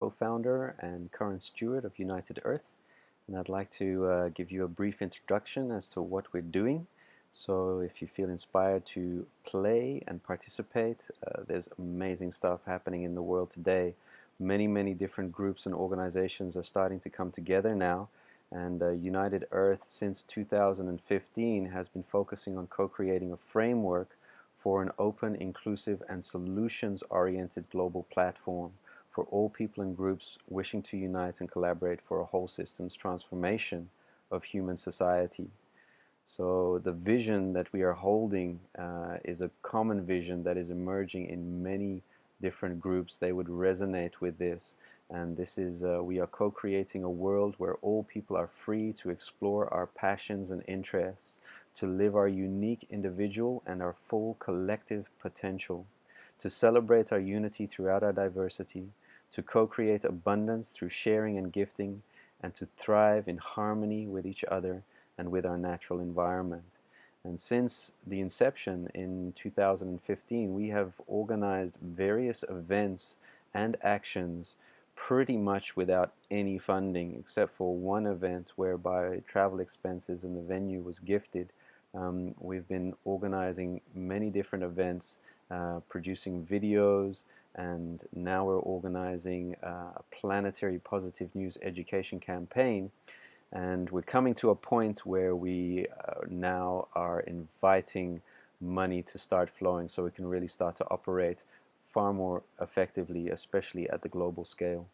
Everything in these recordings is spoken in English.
co-founder and current steward of United Earth and I'd like to uh, give you a brief introduction as to what we're doing. So if you feel inspired to play and participate uh, there's amazing stuff happening in the world today. Many many different groups and organizations are starting to come together now and uh, United Earth since 2015 has been focusing on co-creating a framework for an open, inclusive and solutions-oriented global platform for all people and groups wishing to unite and collaborate for a whole systems transformation of human society. So the vision that we are holding uh, is a common vision that is emerging in many different groups. They would resonate with this and this is uh, we are co-creating a world where all people are free to explore our passions and interests, to live our unique individual and our full collective potential, to celebrate our unity throughout our diversity, to co-create abundance through sharing and gifting, and to thrive in harmony with each other and with our natural environment. And since the inception in 2015, we have organized various events and actions pretty much without any funding, except for one event whereby travel expenses and the venue was gifted. Um, we've been organizing many different events, uh, producing videos, and now we're organizing uh, a planetary positive news education campaign and we're coming to a point where we uh, now are inviting money to start flowing so we can really start to operate far more effectively especially at the global scale.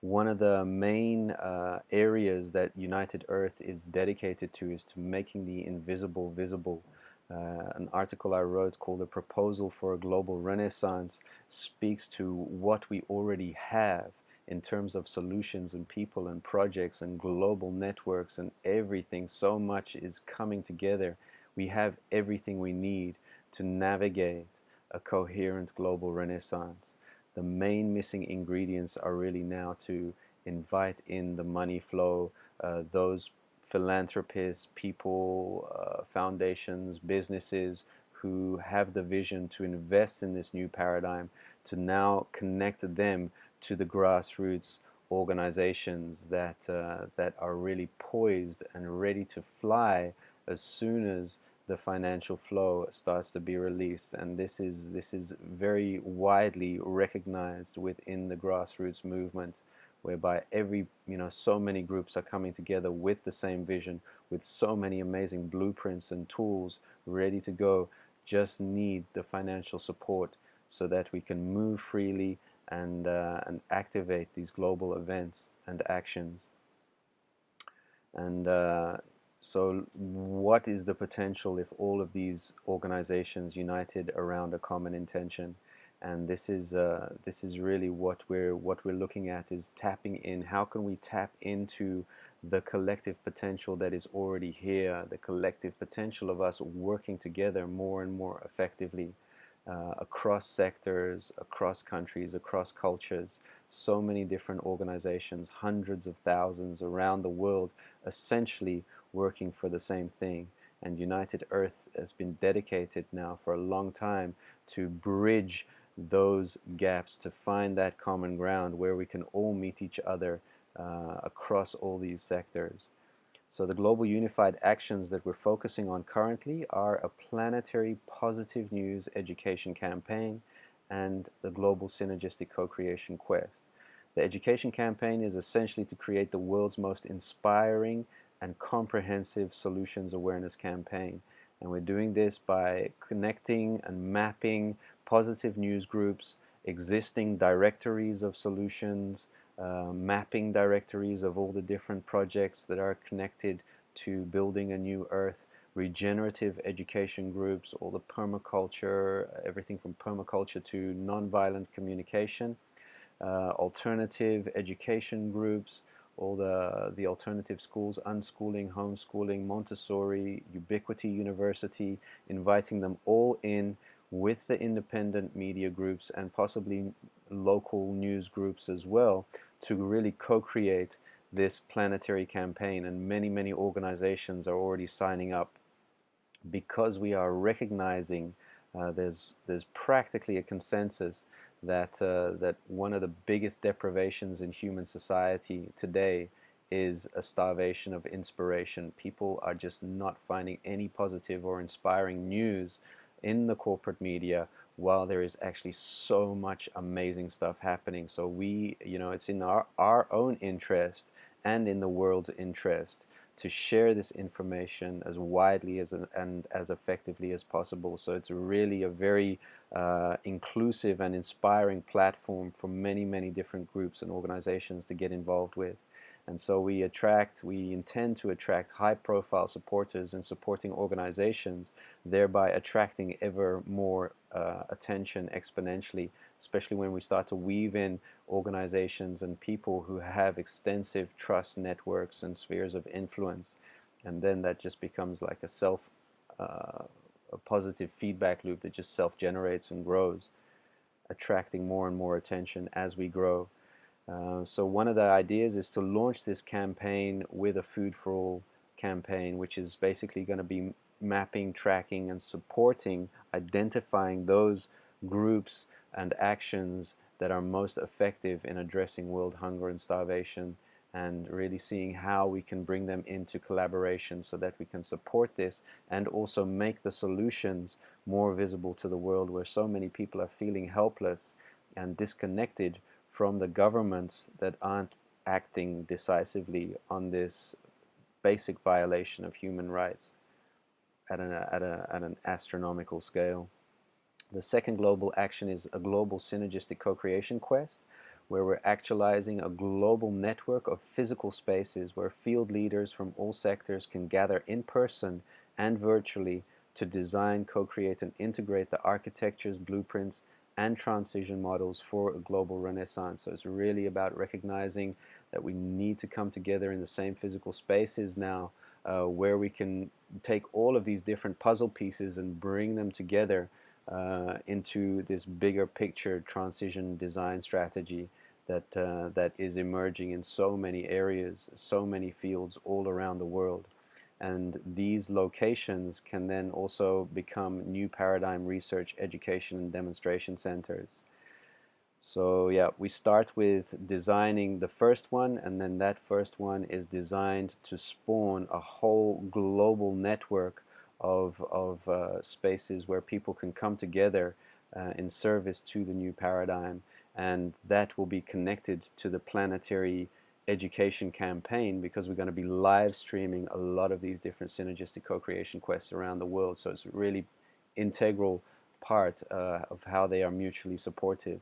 One of the main uh, areas that United Earth is dedicated to is to making the invisible visible uh, an article I wrote called A Proposal for a Global Renaissance speaks to what we already have in terms of solutions and people and projects and global networks and everything. So much is coming together. We have everything we need to navigate a coherent global renaissance. The main missing ingredients are really now to invite in the money flow, uh, those philanthropists, people, uh, foundations, businesses who have the vision to invest in this new paradigm, to now connect them to the grassroots organizations that, uh, that are really poised and ready to fly as soon as the financial flow starts to be released. And this is this is very widely recognized within the grassroots movement whereby every, you know, so many groups are coming together with the same vision, with so many amazing blueprints and tools ready to go, just need the financial support so that we can move freely and, uh, and activate these global events and actions. And uh, so what is the potential if all of these organizations united around a common intention? And this is uh, this is really what we're what we're looking at is tapping in. How can we tap into the collective potential that is already here the collective potential of us working together more and more effectively uh, across sectors across countries across cultures? So many different organizations hundreds of thousands around the world essentially working for the same thing. And United Earth has been dedicated now for a long time to bridge those gaps to find that common ground where we can all meet each other uh, across all these sectors. So the global unified actions that we're focusing on currently are a planetary positive news education campaign and the global synergistic co-creation quest. The education campaign is essentially to create the world's most inspiring and comprehensive solutions awareness campaign. And we're doing this by connecting and mapping positive news groups, existing directories of solutions, uh, mapping directories of all the different projects that are connected to building a new earth, regenerative education groups, all the permaculture, everything from permaculture to nonviolent communication, uh, alternative education groups, all the, the alternative schools, unschooling, homeschooling, Montessori, Ubiquity University, inviting them all in with the independent media groups and possibly local news groups as well to really co-create this planetary campaign and many many organizations are already signing up because we are recognizing uh, there's there's practically a consensus that, uh, that one of the biggest deprivations in human society today is a starvation of inspiration. People are just not finding any positive or inspiring news in the corporate media while there is actually so much amazing stuff happening. So we, you know, it's in our, our own interest and in the world's interest to share this information as widely as and as effectively as possible. So it's really a very uh, inclusive and inspiring platform for many, many different groups and organizations to get involved with. And so we attract, we intend to attract high profile supporters and supporting organizations, thereby attracting ever more uh, attention exponentially, especially when we start to weave in organizations and people who have extensive trust networks and spheres of influence. And then that just becomes like a self, uh, a positive feedback loop that just self-generates and grows, attracting more and more attention as we grow. Uh, so one of the ideas is to launch this campaign with a Food for All campaign, which is basically going to be mapping, tracking, and supporting, identifying those groups and actions that are most effective in addressing world hunger and starvation and really seeing how we can bring them into collaboration so that we can support this and also make the solutions more visible to the world where so many people are feeling helpless and disconnected from the governments that aren't acting decisively on this basic violation of human rights at an, at, a, at an astronomical scale. The second global action is a global synergistic co-creation quest where we're actualizing a global network of physical spaces where field leaders from all sectors can gather in person and virtually to design, co-create and integrate the architectures, blueprints and transition models for a global renaissance. So it's really about recognizing that we need to come together in the same physical spaces now uh, where we can take all of these different puzzle pieces and bring them together uh, into this bigger picture transition design strategy that, uh, that is emerging in so many areas, so many fields all around the world and these locations can then also become new paradigm research, education, and demonstration centers. So yeah, we start with designing the first one and then that first one is designed to spawn a whole global network of, of uh, spaces where people can come together uh, in service to the new paradigm and that will be connected to the planetary education campaign because we're going to be live streaming a lot of these different synergistic co-creation quests around the world. So it's a really integral part uh, of how they are mutually supportive.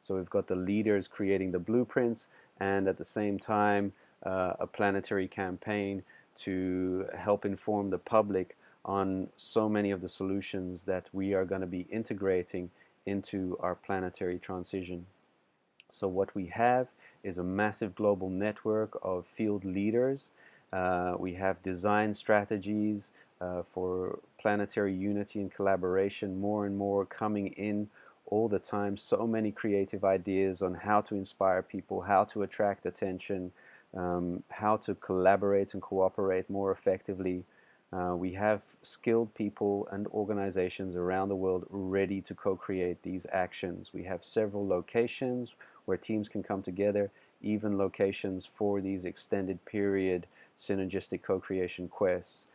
So we've got the leaders creating the blueprints and at the same time uh, a planetary campaign to help inform the public on so many of the solutions that we are going to be integrating into our planetary transition. So what we have is a massive global network of field leaders. Uh, we have design strategies uh, for planetary unity and collaboration more and more coming in all the time. So many creative ideas on how to inspire people, how to attract attention, um, how to collaborate and cooperate more effectively. Uh, we have skilled people and organizations around the world ready to co-create these actions. We have several locations where teams can come together, even locations for these extended period synergistic co-creation quests.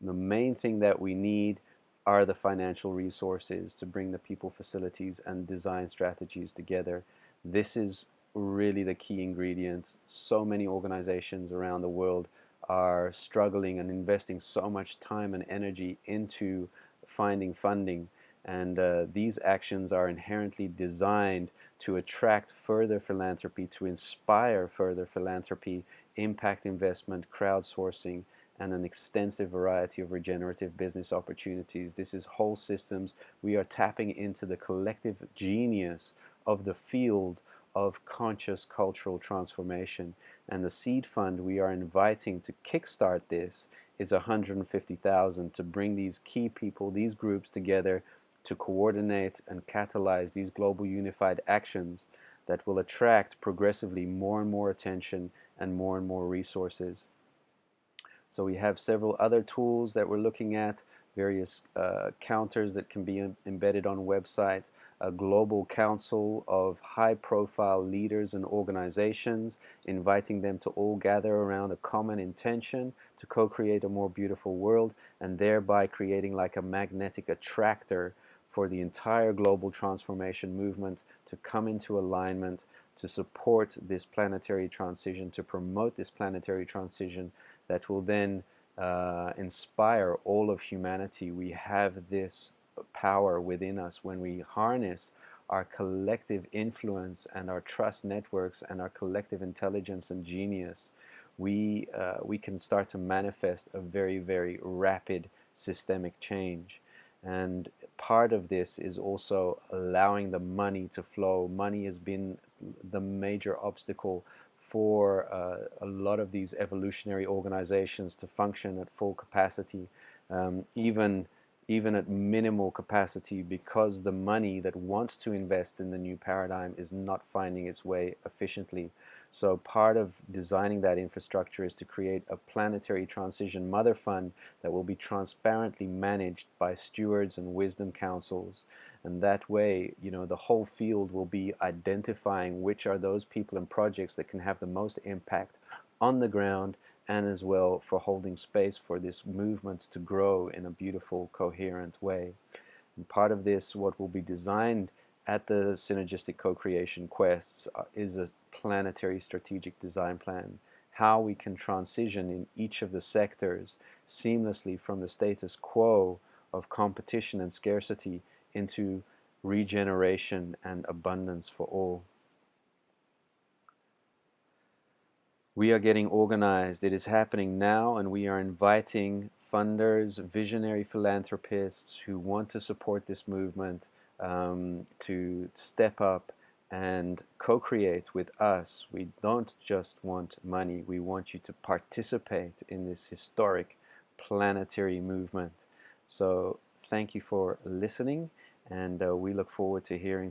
The main thing that we need are the financial resources to bring the people, facilities, and design strategies together. This is really the key ingredient. So many organizations around the world are struggling and investing so much time and energy into finding funding and uh, these actions are inherently designed to attract further philanthropy, to inspire further philanthropy, impact investment, crowdsourcing, and an extensive variety of regenerative business opportunities. This is whole systems. We are tapping into the collective genius of the field of conscious cultural transformation. And the seed fund we are inviting to kickstart this is 150,000 to bring these key people, these groups together to coordinate and catalyze these global unified actions that will attract progressively more and more attention and more and more resources. So we have several other tools that we're looking at, various uh, counters that can be embedded on website, a global council of high-profile leaders and organizations, inviting them to all gather around a common intention to co-create a more beautiful world and thereby creating like a magnetic attractor for the entire global transformation movement to come into alignment to support this planetary transition, to promote this planetary transition that will then uh, inspire all of humanity. We have this power within us when we harness our collective influence and our trust networks and our collective intelligence and genius, we, uh, we can start to manifest a very, very rapid systemic change. And part of this is also allowing the money to flow. Money has been the major obstacle for uh, a lot of these evolutionary organizations to function at full capacity, um, even even at minimal capacity because the money that wants to invest in the new paradigm is not finding its way efficiently. So part of designing that infrastructure is to create a planetary transition mother fund that will be transparently managed by stewards and wisdom councils. And that way, you know, the whole field will be identifying which are those people and projects that can have the most impact on the ground and as well for holding space for this movement to grow in a beautiful, coherent way. And part of this, what will be designed at the Synergistic Co-Creation Quests uh, is a planetary strategic design plan, how we can transition in each of the sectors seamlessly from the status quo of competition and scarcity into regeneration and abundance for all. We are getting organized. It is happening now and we are inviting funders, visionary philanthropists who want to support this movement um, to step up and co-create with us. We don't just want money, we want you to participate in this historic planetary movement. So thank you for listening and uh, we look forward to hearing